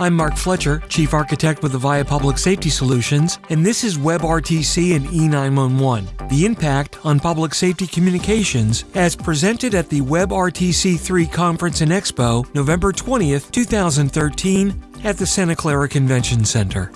I'm Mark Fletcher, Chief Architect with Avaya Public Safety Solutions, and this is WebRTC and E911, the impact on public safety communications as presented at the WebRTC 3 Conference and Expo November 20th, 2013 at the Santa Clara Convention Center.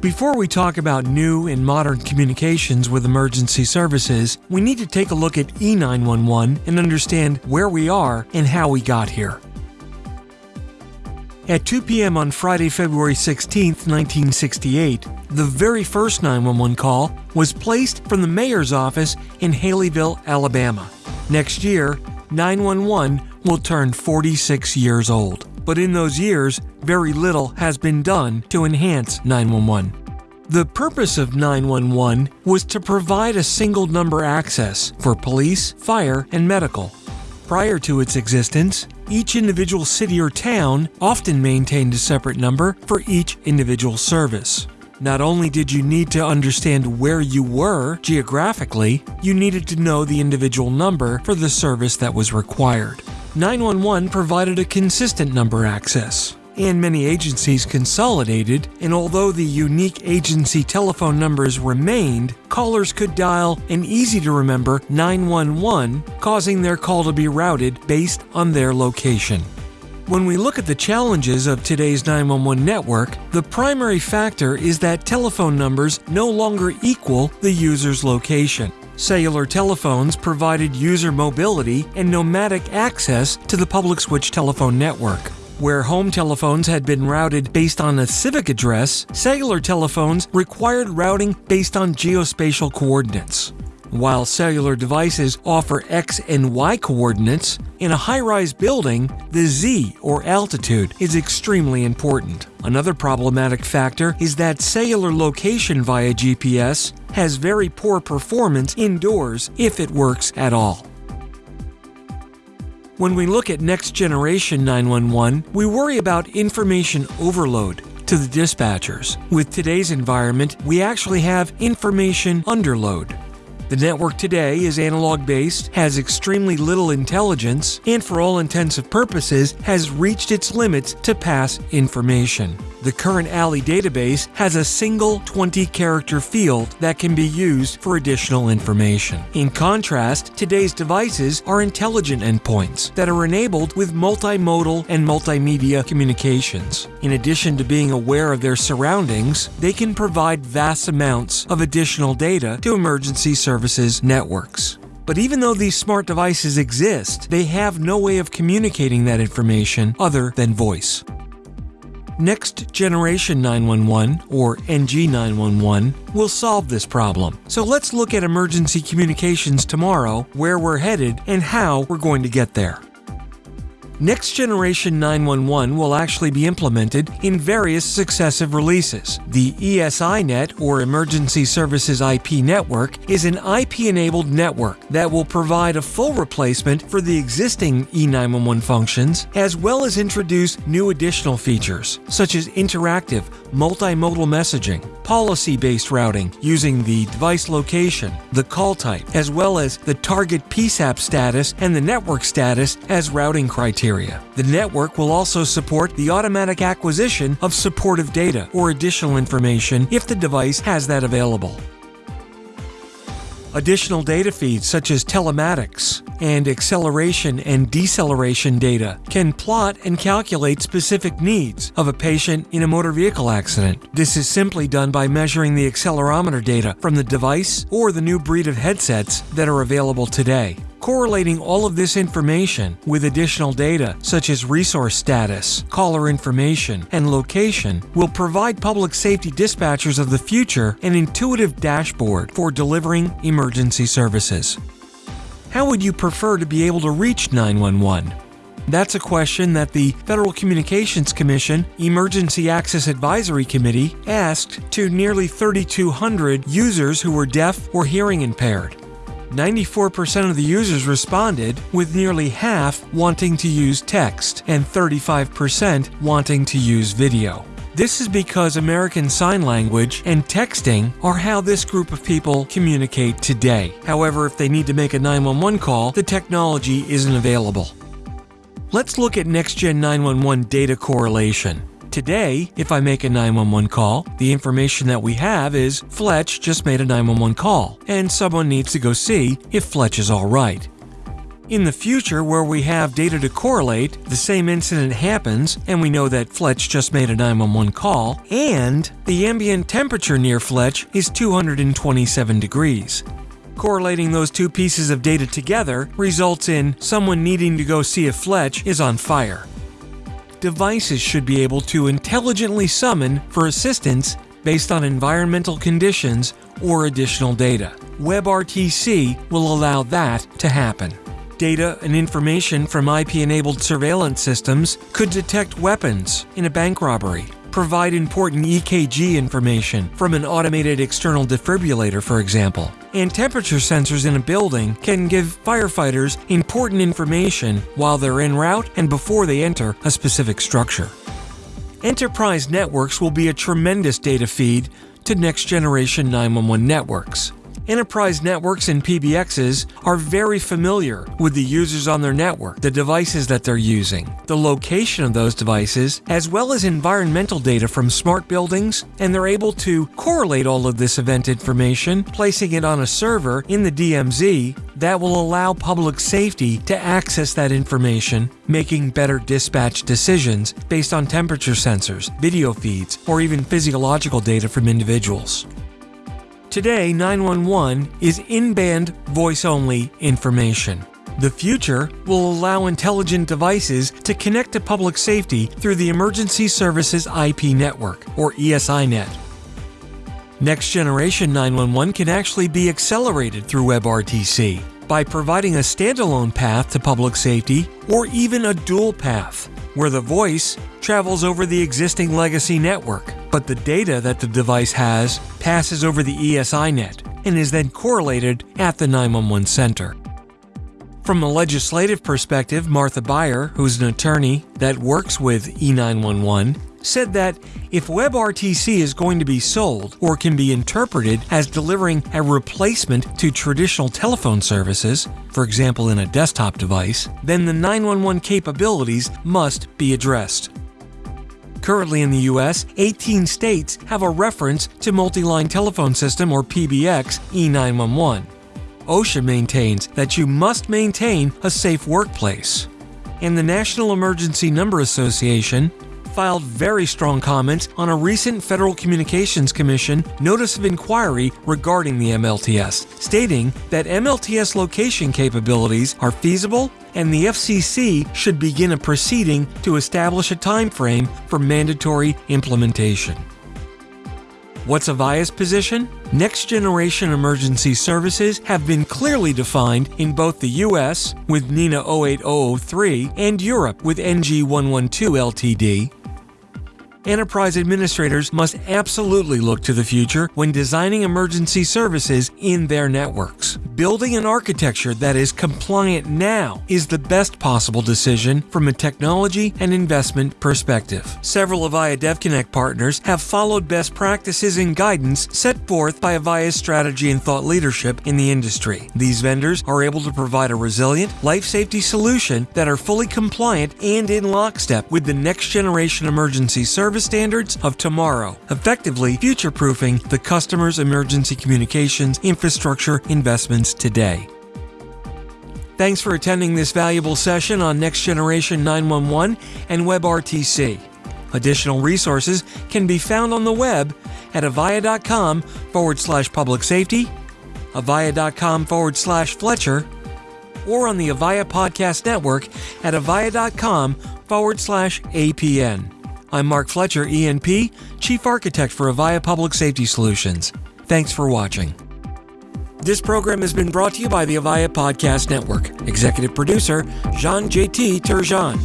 Before we talk about new and modern communications with emergency services, we need to take a look at E911 and understand where we are and how we got here. At 2 p.m. on Friday, February 16, 1968, the very first 911 call was placed from the mayor's office in Haleyville, Alabama. Next year, 911 will turn 46 years old but in those years, very little has been done to enhance 911. The purpose of 911 was to provide a single number access for police, fire, and medical. Prior to its existence, each individual city or town often maintained a separate number for each individual service. Not only did you need to understand where you were geographically, you needed to know the individual number for the service that was required. 911 provided a consistent number access, and many agencies consolidated, and although the unique agency telephone numbers remained, callers could dial an easy to remember 911, causing their call to be routed based on their location. When we look at the challenges of today's 911 network, the primary factor is that telephone numbers no longer equal the user's location. Cellular telephones provided user mobility and nomadic access to the public switch telephone network. Where home telephones had been routed based on a civic address, cellular telephones required routing based on geospatial coordinates. While cellular devices offer X and Y coordinates, in a high rise building, the Z or altitude is extremely important. Another problematic factor is that cellular location via GPS has very poor performance indoors if it works at all. When we look at next generation 911, we worry about information overload to the dispatchers. With today's environment, we actually have information underload. The network today is analog based, has extremely little intelligence, and for all intensive purposes has reached its limits to pass information. The current ALI database has a single 20 character field that can be used for additional information. In contrast, today's devices are intelligent endpoints that are enabled with multimodal and multimedia communications. In addition to being aware of their surroundings, they can provide vast amounts of additional data to emergency services networks. But even though these smart devices exist, they have no way of communicating that information other than voice. Next Generation 911, or NG 911, will solve this problem. So let's look at emergency communications tomorrow, where we're headed, and how we're going to get there. Next Generation 911 will actually be implemented in various successive releases. The ESINet, or Emergency Services IP Network, is an IP enabled network that will provide a full replacement for the existing E911 functions, as well as introduce new additional features, such as interactive, multimodal messaging, policy based routing using the device location, the call type, as well as the target PSAP status and the network status as routing criteria criteria. The network will also support the automatic acquisition of supportive data or additional information if the device has that available. Additional data feeds such as telematics and acceleration and deceleration data can plot and calculate specific needs of a patient in a motor vehicle accident. This is simply done by measuring the accelerometer data from the device or the new breed of headsets that are available today. Correlating all of this information with additional data such as resource status, caller information, and location will provide public safety dispatchers of the future an intuitive dashboard for delivering emergency services. How would you prefer to be able to reach 911? That's a question that the Federal Communications Commission Emergency Access Advisory Committee asked to nearly 3,200 users who were deaf or hearing impaired. 94% of the users responded, with nearly half wanting to use text and 35% wanting to use video. This is because American Sign Language and texting are how this group of people communicate today. However, if they need to make a 911 call, the technology isn't available. Let's look at NextGen 911 data correlation. Today, if I make a 911 call, the information that we have is Fletch just made a 911 call, and someone needs to go see if Fletch is alright. In the future, where we have data to correlate, the same incident happens, and we know that Fletch just made a 911 call, and the ambient temperature near Fletch is 227 degrees. Correlating those two pieces of data together results in someone needing to go see if Fletch is on fire. Devices should be able to intelligently summon for assistance based on environmental conditions or additional data. WebRTC will allow that to happen. Data and information from IP enabled surveillance systems could detect weapons in a bank robbery, provide important EKG information from an automated external defibrillator, for example. And temperature sensors in a building can give firefighters important information while they're en route and before they enter a specific structure. Enterprise networks will be a tremendous data feed to next generation 911 networks. Enterprise networks and PBXs are very familiar with the users on their network, the devices that they're using, the location of those devices, as well as environmental data from smart buildings, and they're able to correlate all of this event information, placing it on a server in the DMZ that will allow public safety to access that information, making better dispatch decisions based on temperature sensors, video feeds, or even physiological data from individuals. Today, 911 is in band voice only information. The future will allow intelligent devices to connect to public safety through the Emergency Services IP Network, or ESINet. Next generation 911 can actually be accelerated through WebRTC by providing a standalone path to public safety or even a dual path, where the voice travels over the existing legacy network but the data that the device has passes over the ESI net and is then correlated at the 911 center. From a legislative perspective, Martha Buyer, who's an attorney that works with E911, said that if WebRTC is going to be sold or can be interpreted as delivering a replacement to traditional telephone services, for example in a desktop device, then the 911 capabilities must be addressed. Currently in the US, 18 states have a reference to Multi-Line Telephone System or PBX E911. OSHA maintains that you must maintain a safe workplace. And the National Emergency Number Association filed very strong comments on a recent Federal Communications Commission notice of inquiry regarding the MLTS, stating that MLTS location capabilities are feasible and the FCC should begin a proceeding to establish a time frame for mandatory implementation. What's Avaya's position? Next generation emergency services have been clearly defined in both the US with NENA 08003 and Europe with NG112 LTD, enterprise administrators must absolutely look to the future when designing emergency services in their networks. Building an architecture that is compliant now is the best possible decision from a technology and investment perspective. Several Avaya DevConnect partners have followed best practices and guidance set forth by Avaya's strategy and thought leadership in the industry. These vendors are able to provide a resilient, life safety solution that are fully compliant and in lockstep with the next generation emergency service service standards of tomorrow, effectively future proofing the customer's emergency communications infrastructure investments today. Thanks for attending this valuable session on Next Generation 911 and WebRTC. Additional resources can be found on the web at avaya.com forward slash public safety, avaya.com forward slash Fletcher, or on the Avaya Podcast Network at avaya.com forward slash APN. I'm Mark Fletcher, ENP, Chief Architect for Avaya Public Safety Solutions. Thanks for watching. This program has been brought to you by the Avaya Podcast Network. Executive producer, Jean JT Turgeon.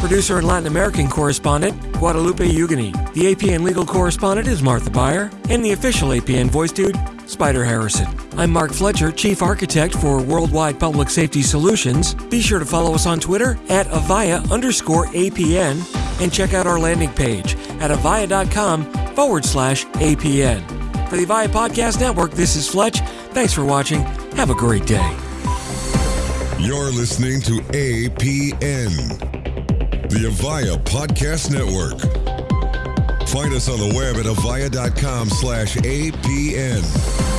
Producer and Latin American correspondent, Guadalupe Ugani. The APN legal correspondent is Martha Buyer. And the official APN voice dude, Spider Harrison. I'm Mark Fletcher, Chief Architect for Worldwide Public Safety Solutions. Be sure to follow us on Twitter at Avaya underscore APN and check out our landing page at avaya.com forward slash APN. For the Avaya Podcast Network, this is Fletch. Thanks for watching. Have a great day. You're listening to APN The Avaya Podcast Network. Find us on the web at avaya.com slash APN.